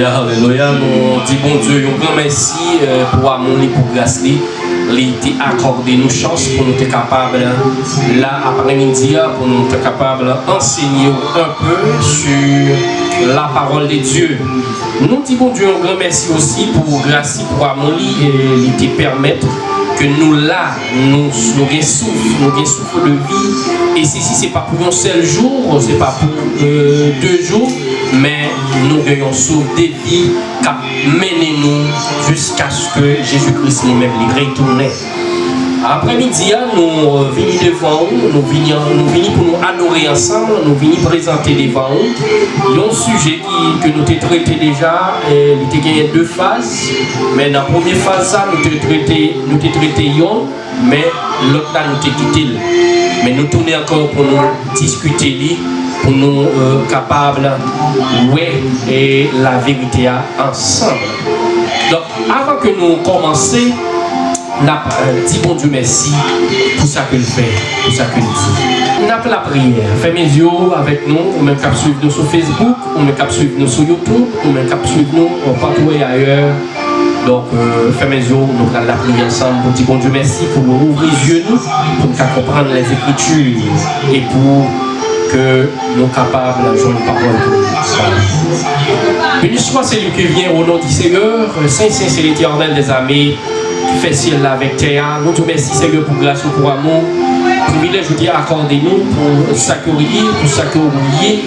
Alléluia, alléluia. Nous disons bon Dieu, un grand merci euh, pour amour et pour grâce. Il a accordé nous chance pour nous être capables, là, après-midi, pour nous être capables d'enseigner un peu sur la parole de Dieu. Nous disons bon Dieu, un grand merci aussi pour grâce, pour amour et il te permettre que nous là, nous, nous avons souffle, nous de vie. Et si, ce n'est pas pour un seul jour, ce n'est pas pour euh, deux jours, mais nous gagnons souffle de vie qui mené nous jusqu'à ce que Jésus-Christ lui-même les retourne. Après-midi, nous venons devant vous, nous venons pour nous adorer ensemble, nous venons présenter devant vous un sujet que nous avons traité déjà, il y a deux phases, mais dans la première phase, nous avons traité, nous mais l'autre nous avons quitté. Mais nous tournons encore pour nous discuter, pour nous euh, capables de et la vérité ensemble. Donc, avant que nous commencions, n'a dit bon Dieu merci pour ça qu'il fait, pour ça qu'il dit. N'a la prière. Fais mes yeux avec nous, ou même cap nous sur Facebook, ou même cap suivre nous sur YouTube, ou même cap suivre nous partout et ailleurs. Donc, euh, fais mes yeux, nous allons la prière ensemble pour dire bon Dieu merci pour nous ouvrir les yeux, pour nous comprendre les Écritures et pour que nous sommes capables de jouer une parole de nous. Béni soit celui qui vient au nom du Seigneur, Saint Saint c'est l'éternel des amis fait ciel avec terre. Nous te remercions Seigneur pour grâce pour amour. Privilège, je dis, accordez-nous pour ça pour ça que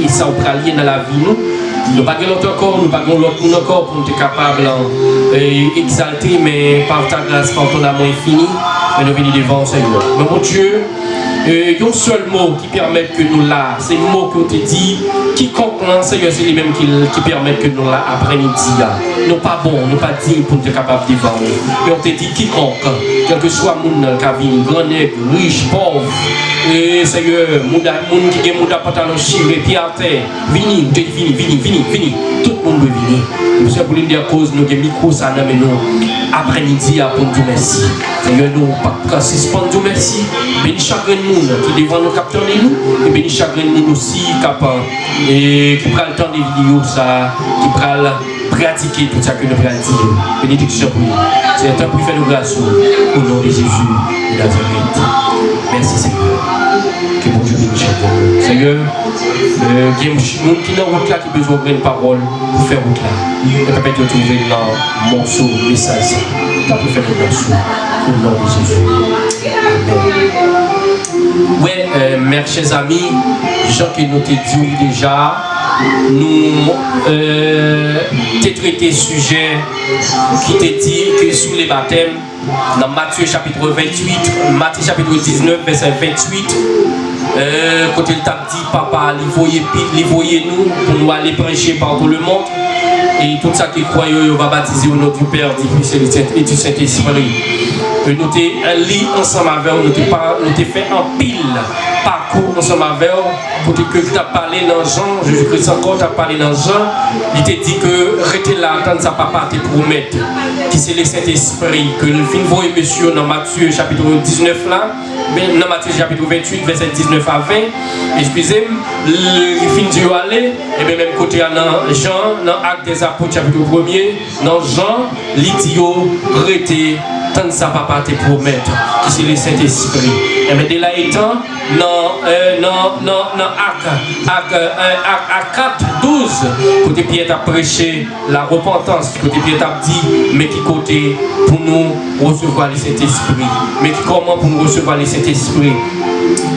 et ça lié dans la vie. Nous nous pas l'autre corps, nous pas l'autre monde encore pour nous être capables d'exalter, mais par ta grâce, par ton amour infini, mais nous venons devant Seigneur. Mon Dieu, y a un seul mot qui permet que nous là, c'est le mot que te dit, quiconque là, Seigneur, c'est les mêmes qui, qui permettent que nous là, après-midi, nous pas bon, nous pas dignes pour être capables de vivre. Et on te dit quiconque, quel que soit le monde qui a grand riche, pauvre, et Seigneur, monde qui a mon pantalon chiré, pied à terre, vini, vini, vini, vini, vini, veut venir. Monsieur, pour cause, nous avons micro, ça, nous, après-midi, pour nous merci. Seigneur, nous, pas suspendre, merci. Béni chagrin monde qui devant nous capter nous, et béni chagrin monde aussi, capable, et qui prend le temps des vidéos, ça, qui prend pratiquer tout ça que nous pratiquons. Bénédiction pour nous. C'est un temps pour faire nous grâce au nom de Jésus de Nazareth. Merci Seigneur. Que bon Dieu chacun. Seigneur, il y a des gens qui sont route là qui besoin de parole pour faire route là. Et peut-être trouver dans morceau, message. Ça peut faire nous grâce au nom de Jésus. Amen. Ouais, euh, mes chers amis, gens qui nous dit déjà, nous euh, traité sujet qui te dit que sous les baptêmes, dans Matthieu chapitre 28, Matthieu chapitre 19, verset 28, euh, côté le t'a dit, papa, il voyait nous pour nous aller prêcher par tout le monde. Et tout ça qui croit, on va baptiser au nom du Père, du Fils et du Saint-Esprit. Nous avons lu ensemble avec nous, nous avons fait un pile parcours ensemble avec vous, pour que tu as parlé dans Jean, Jésus-Christ encore, tu as parlé dans Jean, il t'a dit que rester là, attendre sa papa te promettre, qui c'est le Saint-Esprit, que le film voit monsieur dans Matthieu chapitre 19 là, dans Matthieu chapitre 28, verset 19 à 20, excusez-moi, le film du aller, et bien même côté dans Jean, dans Acte des Apôtres chapitre 1er, dans Jean, l'idiot, rester tant ça papa te promettre, c'est le Saint-Esprit. Et bien de là étant, dans euh, non, non, non, Acte, 4, 12, côté Pierre a prêché la repentance, côté Pierre a dit, mais qui côté pour nous recevoir le Saint-Esprit, mais comment pour nous recevoir le Saint-Esprit?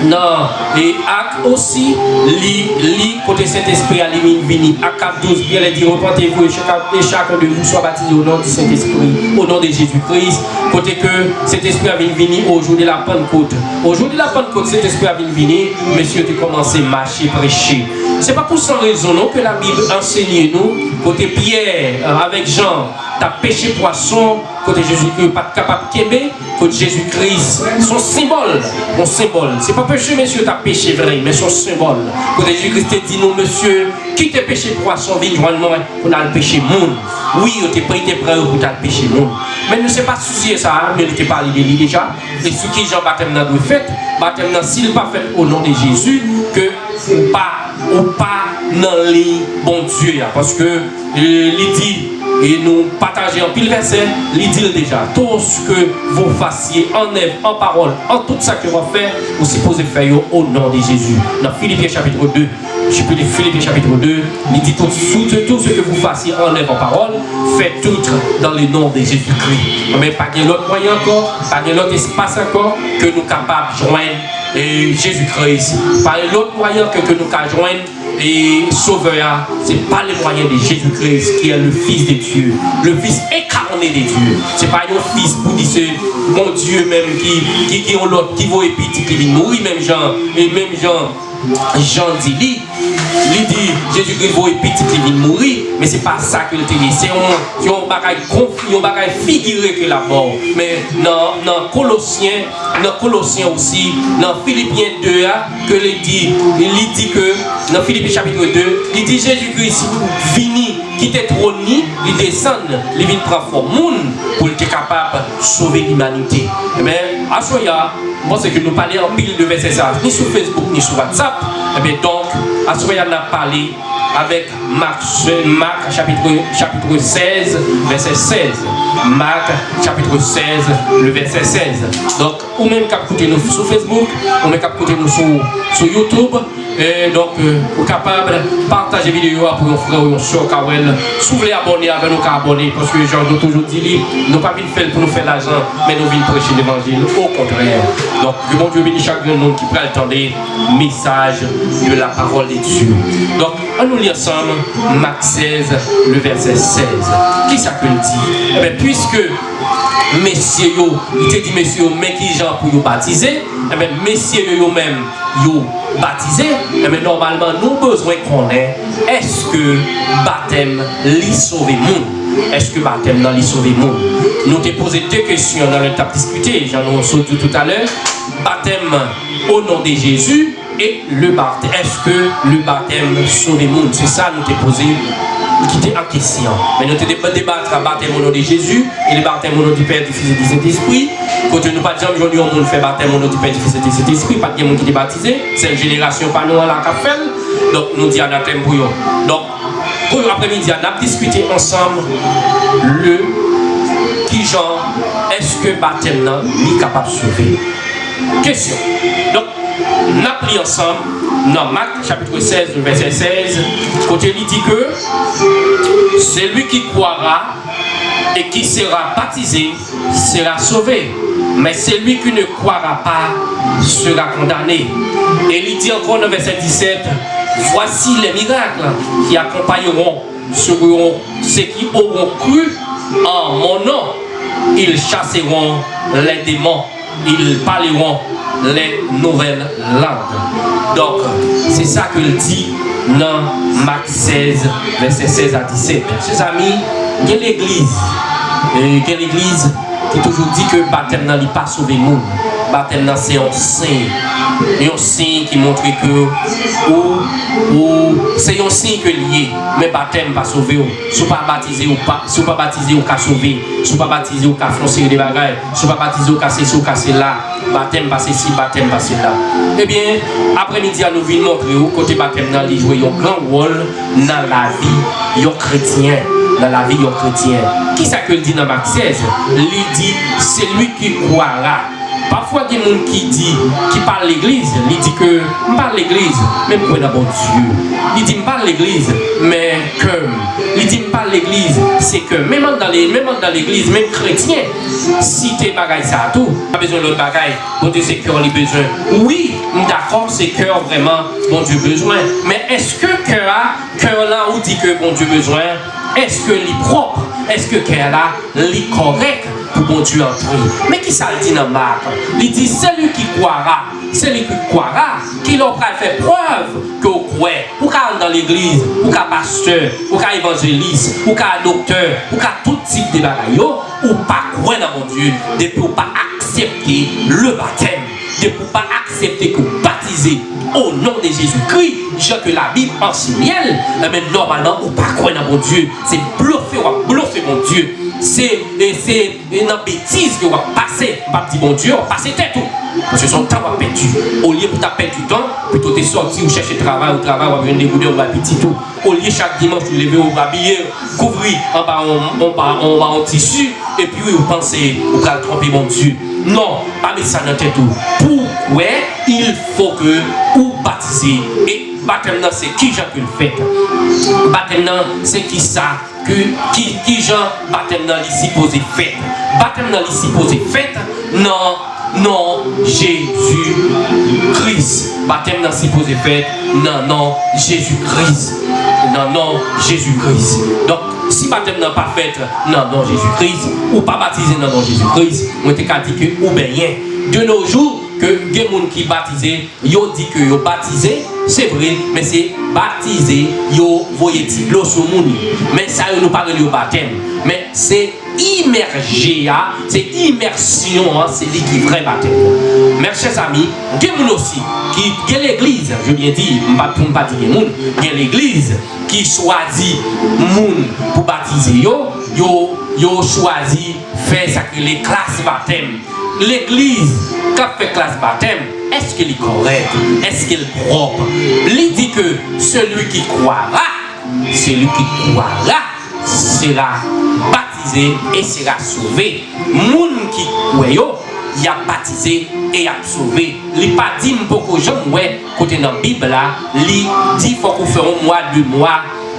Non, et acte aussi, li, li, côté Saint-Esprit à vini. Acte 4, 12, bien dit, repentez-vous et chacun de vous soit baptisé au nom du Saint-Esprit, au nom de Jésus-Christ. Côté que cet esprit a venu au jour de la Pentecôte. Au jour de la Pentecôte, cet esprit a venu monsieur, tu commences à marcher, prêcher. C'est pas pour sans raison non, que la Bible enseigne nous, côté Pierre euh, avec Jean, t'as péché poisson, côté Jésus-Christ, pas capable de côté Jésus-Christ, son symbole, mon symbole. C'est pas péché, monsieur, t'as péché vrai, mais son symbole. Côté Jésus-Christ te dit, non, monsieur, qui t'a péché poisson, viens joindre moi, pour le péché monde. Oui, tu pris tes preuves pour le péché monde. Mais ne sais pas soucier ça, hein, mais il pas parlé de déjà. Et ce qui Jean baptême dans le fait, baptême s'il pas fait au nom de Jésus, que ou pas, ou pas dans les bon Dieu. Parce que euh, il dit, et nous partageons en pile verset, il dit déjà, tout ce que vous fassiez en œuvre, en parole, en tout ça que vous faites, vous supposez faire au nom de Jésus. Dans Philippiens chapitre 2, je peux dire Philippiens chapitre 2, il dit tout, tout, ce que vous fassiez en œuvre, en parole, faites tout dans le nom de Jésus-Christ. Mais pas de l'autre moyen encore, pas de l'autre espace encore que nous capables de joindre Jésus-Christ. Pas l'autre moyen que, que nous capables joindre et sauveur, ce n'est pas le moyen de Jésus-Christ qui est le Fils de Dieu, le Fils incarné de Dieu. Ce n'est pas un Fils pour dire mon Dieu même qui, qui, qui, l'autre, qui va épiter, qui vient mourir, même Jean, et même Jean, Jean dit, il dit Jésus-Christ va épiter, qui mourir, mais ce n'est pas ça que le dit. C'est un bagage confus, un bagage figuré que la mort. Mais dans, Colossiens, dans Colossiens aussi, dans Philippiens 2, que il dit, dit que, dans Philippiens chapitre 2, il dit Jésus-Christ fini, qui était trôné, il descend, il vient prendre forme pour être capable de sauver l'humanité. Mais moment moi c'est que nous parlons en pile de versets ni sur Facebook, ni sur WhatsApp. Et bien donc, à ce moment on a parlé avec Marc, Marc chapitre, chapitre 16, verset 16. Marc chapitre 16, le verset 16. Donc, ou même qu'à nous sur Facebook, ou même qu'à nous sur YouTube. Et donc, euh, vous êtes capable de partager la vidéo pour nos frères ou nos soeurs. Si vous voulez abonner avec nous, abonner. Parce que j'ai toujours dit, nous pas venir faire pour nous faire l'argent, mais nous venons prêcher l'évangile. Au contraire. Donc, que mon Dieu bénisse chaque monde qui prend le temps des messages de la parole de Dieu. Donc, on nous lit ensemble Marc 16, le verset 16. Qui ça que dit? Eh bien, Puisque messieurs, il te dit messieurs, mais qui gens pour vous baptiser, eh bien, messieurs eux-mêmes, vous baptisé, eh normalement, nous besoin qu'on ait, est-ce que baptême lui sauve monde? Est-ce que baptême lui sauve monde? Nous t'ai posé deux questions dans le temps discuté, j'en ai tout à l'heure. Baptême au nom de Jésus, et le baptême. Est-ce que le baptême sauve le monde? C'est ça nous t'ai posé qui était en question. Mais nous devons débattre le baptême au nom de Jésus et le baptême au nom du Père, du Fils et du Saint-Esprit. Quand nous pas dire aujourd'hui, on fait baptême au nom du Père, du Fils et du Saint-Esprit, pas de monde qui est baptisé. C'est une génération pas nous à la fait. Donc nous disons anathème pour. Donc pour l'après-midi, on a discuté ensemble le qui genre est-ce que baptême est capable de sauver? Question. Donc nous avons pris ensemble dans Marc chapitre 16, verset 16, côté il dit que celui qui croira et qui sera baptisé sera sauvé. Mais celui qui ne croira pas sera condamné. Et il dit encore dans verset 17, voici les miracles qui accompagneront ceux qui auront cru en mon nom. Ils chasseront les démons, ils parleront les nouvelles langues. Donc, c'est ça que dit dans Marc 16, verset 16 à 17. Chers amis, il y a l'église. Qui toujours dit que le baptême n'a pas sauvé le monde. Baptême c'est un signe. Un signe qui montre que ou, ou c'est un signe que lié. Mais baptême pas sauvé. Si pas baptisé ou pas, si pas baptisé ou pas sauvé, si pas baptisé ou pas foncer des bagages, si pas baptisé ou casser ou casser là, baptême passé ici, baptême passé là. Eh bien, après-midi, nous venons montrer côté baptême, il joue un grand rôle dans la vie des chrétien dans la vie des chrétien. Qui ça que dit dans Marc 16 Il dit, c'est lui qui croira. Parfois, il y a des gens qui dit, qui parle l'église, il dit que, je parle l'église, mais pour bon Dieu? Il dit, je parle l'église, mais que, il dit, je parle l'église, c'est que, même dans l'église, même chrétien, si tu es bagaille ça tout, pas besoin d'autre bagaille, bon Dieu, c'est cœur, il besoin. Oui, d'accord, c'est cœur vraiment, bon Dieu, besoin. Mais est-ce que cœur, cœur là, où dit que bon Dieu, besoin, est-ce que est propre? Est-ce que cœur là, est correct? Pour bon Dieu entrer. Mais qui ça dit dans Il dit celui qui croira, celui qui croira, qui leur fait preuve que croyez. Ou qu'à dans l'église, ou qu'à pasteur, ou qu'à évangéliste, ou qu'à docteur, ou qu'à tout type de bagaille, ou pas croire dans mon Dieu, depuis ou pas accepter le baptême, depuis pas accepter que vous baptisez au nom de Jésus-Christ, je que la Bible enseigne, mais normalement, ou pas croire dans mon Dieu, c'est bluffer, ou bluffer mon Dieu c'est une bêtise que va passer, pas dit bon Dieu, on passe tête tout. parce que son temps va perdu. Au lieu pour taper du temps, plutôt t'es sorti ou chercher travail, ou travail, ou venir dégoûter, ou petit tout. Au lieu chaque dimanche, tu lever ou habiller, couvrir en bas en, en, en, tissu, et puis vous pensez, vous allez tromper mon Dieu. Non, pas mettre ça dans tête tout. Pourquoi il faut que vous baptisez Et baptême c'est qui Jean que le fait. Baptême c'est qui ça que qui qui Jean baptême là ici posé fait. Baptême là ici posé fait. Non non Jésus-Christ. Baptême dans si posé fait. Non, non, Jésus-Christ. Non, non, Jésus-Christ. Donc, si baptême n'a pas fait, non, non, Jésus-Christ, ou pas baptisé, non, non, Jésus-Christ, moi, t'ai dit que, ou bien, de nos jours, que des gens qui baptisé, yo dit que yo baptisé, c'est vrai, mais c'est baptisé, yo voyez l'eau sur. Mais ça, nous parle de baptême. Mais c'est immergé, hein. c'est immersion, hein. c'est qui vrai baptême. Mes chers amis, il y aussi qui est l'église, je viens dire, pour ne pas dire il y a l'église qui choisit moun pour baptiser yo, yo, yo choisi faire ça que les classes baptême. L'église qui fait classe baptême, Eske li korek? Eske li prop? Li di ke, selou ki kouara, selou ki kouara, sera batize e sera souve. Moun ki koueyo, ya batize e ya souve. Li pa di mpoko jom we, kote nan bib la, li di fokou feron mwa du mwa,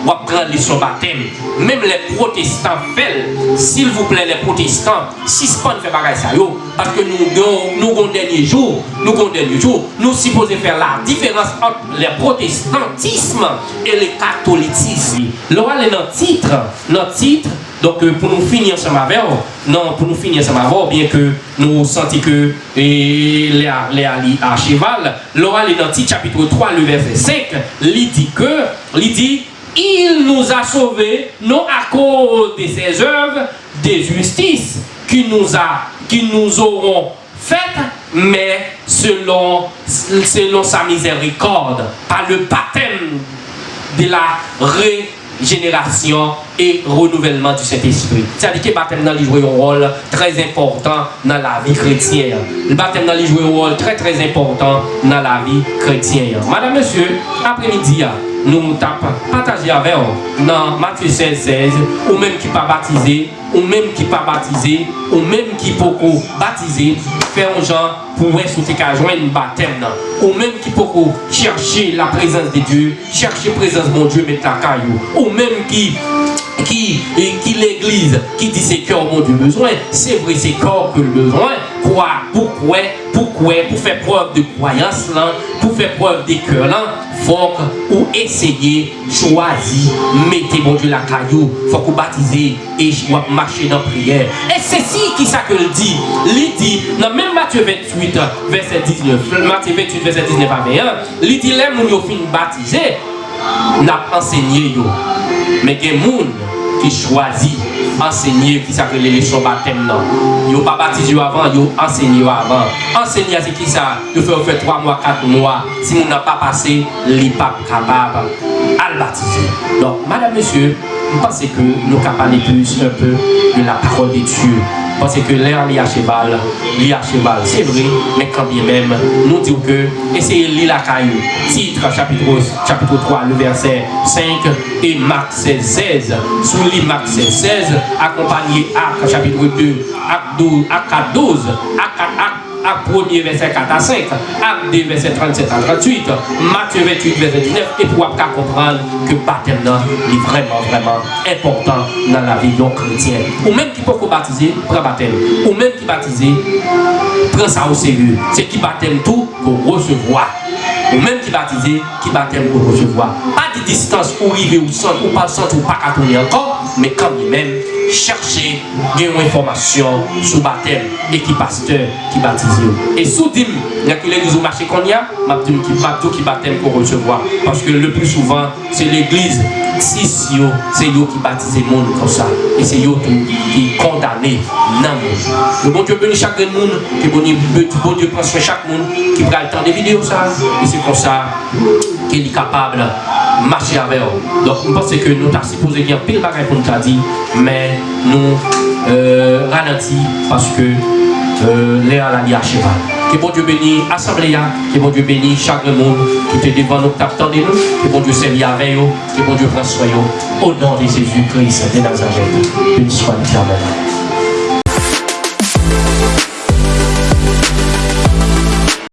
ou prendre son baptême. Même les protestants font, s'il vous plaît, les protestants, si ce pas fait pareil ça, parce que nous, nous, nous, dernier jour, nous, nous, dernier jour, nous supposons faire la différence entre le protestantisme et le catholicisme. Là, est notre titre, titre, donc euh, pour nous finir ensemble avec non, pour nous finir ensemble avec bien que nous sentons que les, les à cheval, l'oral est dans le titre chapitre 3, le verset 5, il dit que, il dit, il nous a sauvés, non à cause de ses œuvres de justice qui nous, a, qui nous auront faites, mais selon, selon sa miséricorde, par le baptême de la régénération et renouvellement du Saint-Esprit. C'est-à-dire que le baptême joue un rôle très important dans la vie chrétienne. Le baptême joue un rôle très très important dans la vie chrétienne. Madame, Monsieur, après-midi, nous tapons partager avec vous dans Matthieu 16, 16, ou même qui pas baptisé, ou même qui pas baptisé, ou même qui peut baptiser, faire un genre pour qu'à joindre baptême, ou même qui peut chercher la présence de Dieu, chercher la présence de mon Dieu, mettre la caillou, ou même qui qui, qui l'église, qui dit c'est cœur mon Dieu besoin, c'est vrai c'est corps que le besoin, quoi, pourquoi, pour faire preuve de croyance là, pour faire preuve de cœur là, faut ou essayer, choisir, mettez mon Dieu la caillou, faut que baptiser et marcher dans la prière. Et c'est ci qui ça que le dit? Il dit, dans même Matthieu 28, verset 19, Matthieu 28, verset 19 à 21, il dit, les gens qui fin baptisé, n'a enseigné yo. A des gens qui choisissent enseigner qui s'appelle les leçons baptême non. Yo pas baptisé avant, yo enseigné avant. Enseigner qui ça? Yo fait fait 3 mois, 4 mois. Si on n'a pas passé, n'est pas capable à baptiser. Donc madame monsieur, je pense que nous parler plus un peu de la parole de Dieu? Parce que l'air lié à cheval, lié à cheval, c'est vrai, mais quand bien même, nous disons que essayez lire la caillou. Titre, chapitre, chapitre 3, le verset 5 et Marc 16, 16. Sous lit Marc 16, 16, accompagné Acte, chapitre 2, Acte 12, Acte 12, Acte Acte 1 verset 4 à 5, Acte 2 verset 37 à 38, Matthieu 28 verset 19, et pour comprendre que le baptême est vraiment, vraiment important dans la vie d'un chrétien. Ou même qui peut baptiser, prend baptême. Ou même qui baptise, prend ça au sérieux. C'est qui baptême tout pour recevoir. Ou même qui baptise, qui baptême pour recevoir. Distance pour arriver au centre, ou pas le centre, ou pas qu'à tourner encore, mais quand même, chercher des informations sur baptême et qui pasteur qui baptise. Et sous dim, il y a que l'église au marché qu'on y a, qui qui baptême pour recevoir. Parce que le plus souvent, c'est l'église, si c'est eux qui baptise le monde comme ça. Et c'est eux qui condamné non Le bon Dieu bénit chaque monde, que bon Dieu, prend soin chaque monde qui prend le temps de vidéos ça. Et c'est comme ça qu'il est capable marcher avec eux. Donc, je pense que nous avons supposé dire pile bagaille pour nous dit, mais nous euh, ralentis parce que l'air a la à cheval. Que bon Dieu bénisse l'Assemblée. Hein. Que bon Dieu bénisse chaque monde qui est devant nous, qui nous. Que bon Dieu servir avec nous. Que bon Dieu prenne soin. Oh. Au nom de Jésus-Christ de Nazareth. Une soin éternelle.